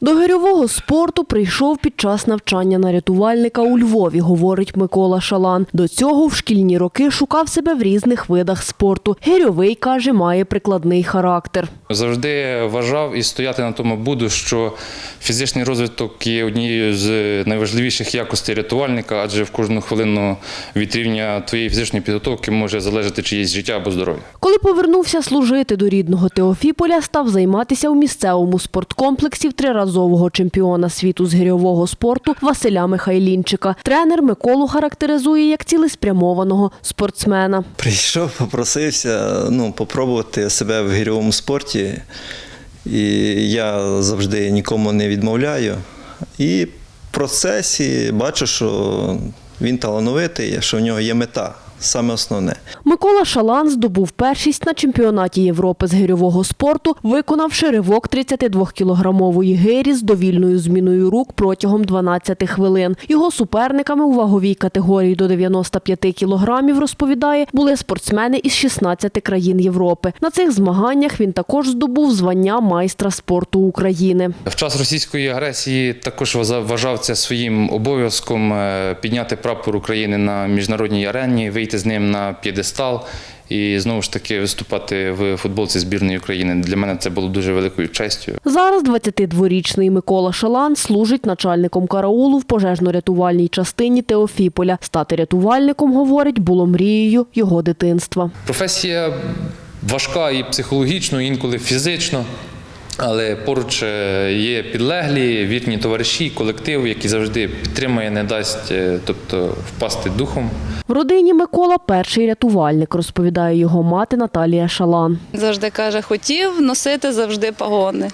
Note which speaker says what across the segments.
Speaker 1: До гирьового спорту прийшов під час навчання на рятувальника у Львові, говорить Микола Шалан. До цього в шкільні роки шукав себе в різних видах спорту. Гирьовий, каже, має прикладний характер.
Speaker 2: Завжди вважав і стояти на тому буду, що фізичний розвиток є однією з найважливіших якостей рятувальника, адже в кожну хвилину від рівня твоєї фізичної підготовки може залежати чиєсь життя або здоров'я.
Speaker 1: Коли повернувся служити до рідного Теофіполя, став займатися у місцевому спорткомплексі в триразового чемпіона світу з гирьового спорту Василя Михайлінчика. Тренер Миколу характеризує як цілеспрямованого спортсмена.
Speaker 3: Прийшов, попросився ну, попробувати себе в гірьовому спорті. І я завжди нікому не відмовляю. І в процесі бачу, що він талановитий, що в нього є мета, саме основне.
Speaker 1: Микола Шалан здобув першість на чемпіонаті Європи з гирьового спорту, виконавши ривок 32-кілограмової гирі з довільною зміною рук протягом 12 хвилин. Його суперниками у ваговій категорії до 95 кілограмів, розповідає, були спортсмени із 16 країн Європи. На цих змаганнях він також здобув звання майстра спорту України.
Speaker 2: В час російської агресії також вважав- це своїм обов'язком е, підняти прапор України на міжнародній арені, вийти з ним на п'єдестал і знову ж таки виступати в футболці збірної України. Для мене це було дуже великою честю.
Speaker 1: Зараз 22-річний Микола Шалан служить начальником караулу в пожежно-рятувальній частині Теофіполя. Стати рятувальником, говорить, було мрією його дитинства.
Speaker 2: Професія важка і психологічно, і інколи фізично. Але поруч е, є підлеглі, вірні товариші, колектив, який завжди підтримує, не дасть, е, тобто впасти духом.
Speaker 1: В родині Микола перший рятувальник, розповідає його мати Наталія Шалан.
Speaker 4: Завжди каже, хотів носити завжди пагони,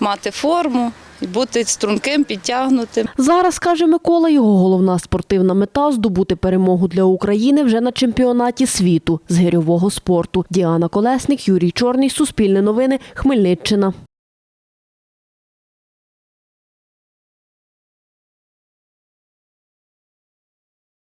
Speaker 4: мати форму, бути струнким, підтягнутим.
Speaker 1: Зараз, каже Микола, його головна спортивна мета здобути перемогу для України вже на чемпіонаті світу з гирьового спорту. Діана Колесник, Юрій Чорний, Суспільне новини, Хмельниччина.